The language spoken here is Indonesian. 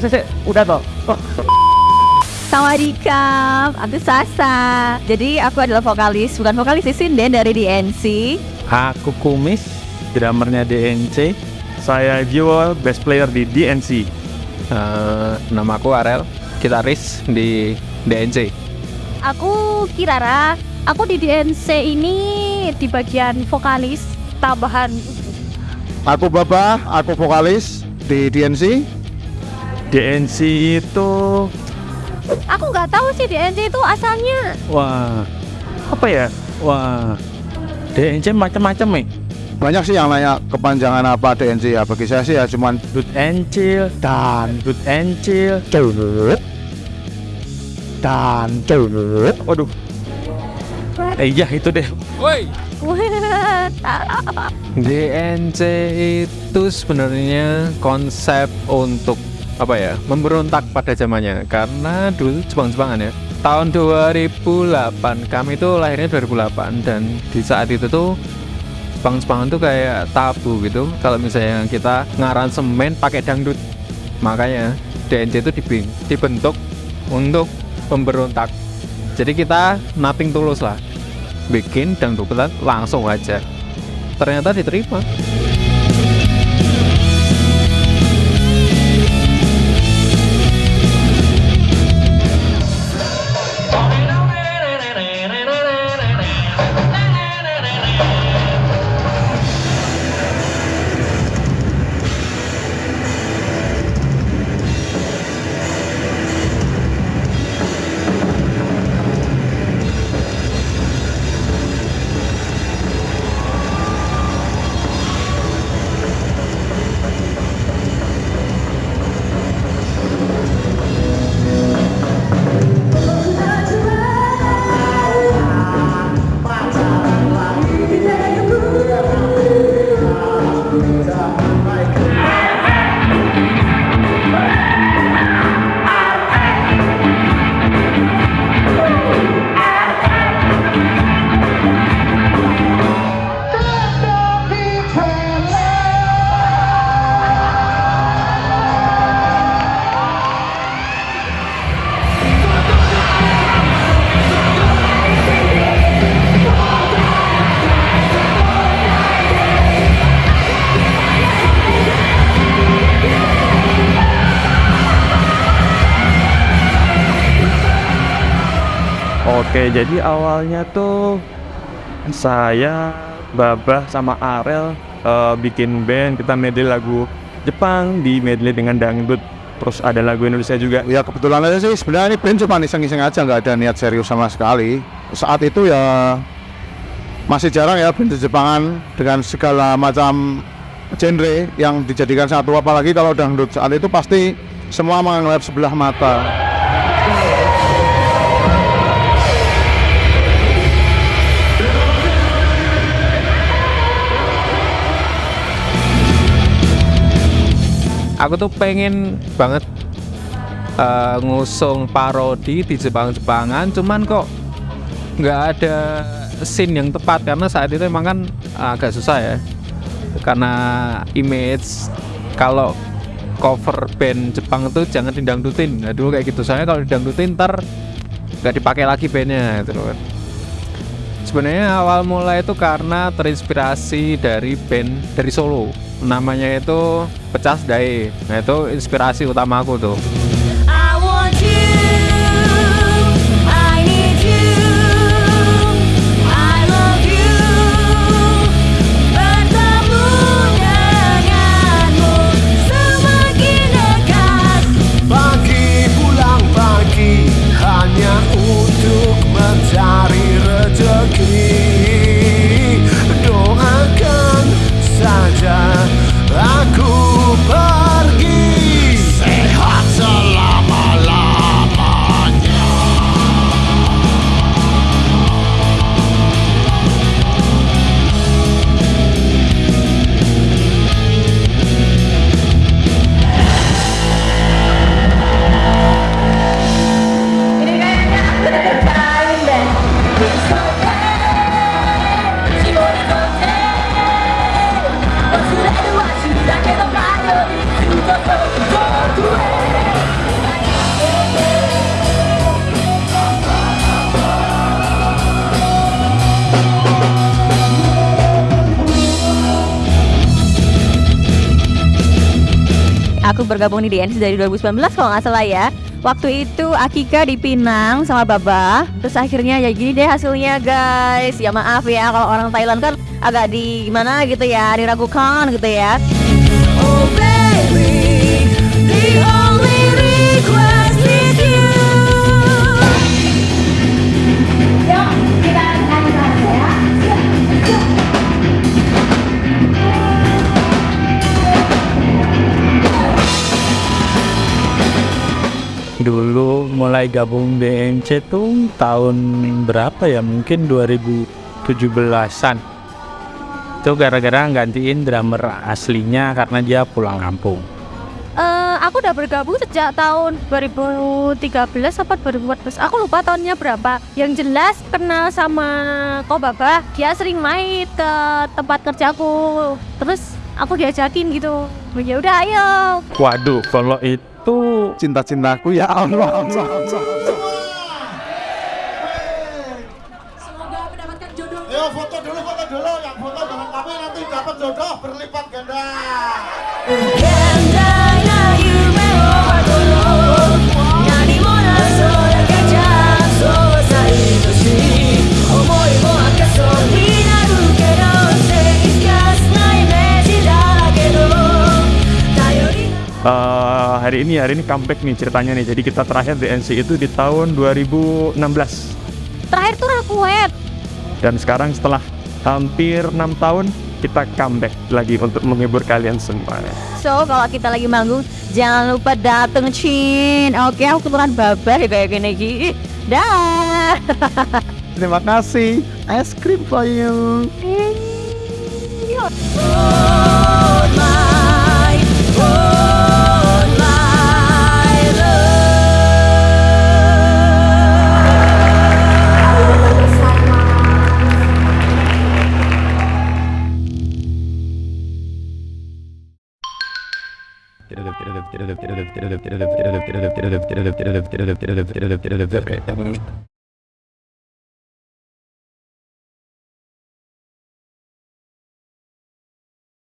saya, saya, udah toh. Oh. Sawadikap, aku Sasa. Jadi aku adalah vokalis, bukan vokalis sih, sinden dari DNC. Aku Kumis, drummernya DNC. Saya Jiwo, bass player di DNC. Uh, nama aku Arel, gitaris di DNC. Aku Kirara, aku di DNC ini di bagian vokalis tambahan. Aku Baba, aku vokalis di DNC. DNC itu Aku nggak tahu sih DNC itu asalnya. wah apa ya? Wah DNC macam-macam nih. Banyak sih yang nanya kepanjangan apa DNC ya. Bagi saya sih ya cuman Dut Encil dan Dut Encil. Dut dan Dut. Waduh. Eh iya itu deh. Woi. DNC itu sebenarnya konsep untuk apa ya? Memberontak pada zamannya. Karena dulu Jepang-Jepangan ya. Tahun 2008 kami itu lahirnya 2008 dan di saat itu tuh Jepang-Jepangan tuh kayak tabu gitu. Kalau misalnya kita ngaransemen pakai dangdut. Makanya DNC itu dibentuk untuk pemberontak jadi kita nothing tulus lah. Bikin dangdutan langsung aja. Ternyata diterima Oke, jadi awalnya tuh saya, Babah sama Arel uh, bikin band, kita medley lagu Jepang di medley dengan dangdut. Terus ada lagu Indonesia juga. Ya kebetulan aja sih sebenarnya ini band cuma iseng-iseng aja nggak ada niat serius sama sekali. Saat itu ya masih jarang ya band Jepangan dengan segala macam genre yang dijadikan satu apalagi kalau dangdut saat itu pasti semua menganggap sebelah mata. Aku tuh pengen banget uh, ngusung parodi di Jepang-Jepangan cuman kok nggak ada scene yang tepat karena saat itu emang kan agak susah ya. Karena image kalau cover band Jepang itu jangan didangdutin. Nah dulu kayak gitu. Soalnya kalau didangdutin ntar nggak dipakai lagi bandnya gitu kan sebenarnya awal mulai itu karena terinspirasi dari band dari Solo namanya itu Pecas Dae nah itu inspirasi utama aku tuh bergabung di DNC dari 2019 kalau nggak salah ya. Waktu itu Akika di Pinang sama Baba. Terus akhirnya ya gini deh hasilnya guys. Ya maaf ya kalau orang Thailand kan agak di gimana gitu ya, diragukan gitu ya. Oh baby, the only request mulai gabung DNC tuh tahun berapa ya? Mungkin 2017an itu gara-gara gantiin drummer aslinya karena dia pulang kampung. Eh, aku udah bergabung sejak tahun 2013 apa 2014 aku lupa tahunnya berapa. Yang jelas kenal sama Ko Baba dia sering main ke tempat kerjaku terus aku diajakin gitu. Ya udah ayo. Waduh, kalau itu Cinta-cintaku ya Allah. Allah, Allah. Yo foto dulu, foto dulu. Yang foto jangan tapi nanti dapat jodoh berlipat ganda. 現 hari ini hari ini comeback nih ceritanya nih. Jadi kita terakhir DNC itu di tahun 2016 terakhir tuh Rakuet dan sekarang setelah hampir enam tahun kita comeback lagi untuk menghibur kalian semua. So kalau kita lagi manggung jangan lupa dateng Cin Oke aku kebetulan babar ya kayak gini Gi Dah Terima kasih. Es krim for you. Hold Despertamos.